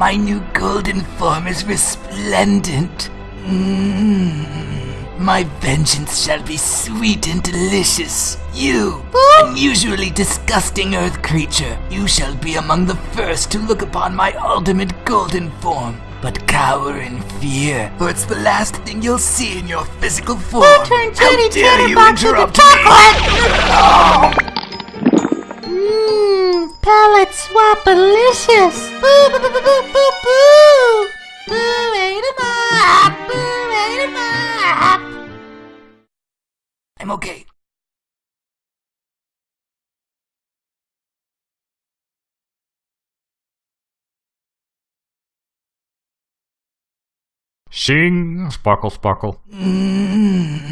My new golden form is resplendent. Mm. My vengeance shall be sweet and delicious. You, unusually disgusting earth creature, you shall be among the first to look upon my ultimate golden form. But cower in fear, for it's the last thing you'll see in your physical form. We'll turn How Teddy Tatterbox into chocolate! Mmm, palate swapalicious! Boo, I'm okay. Sing, sparkle, sparkle. Mm,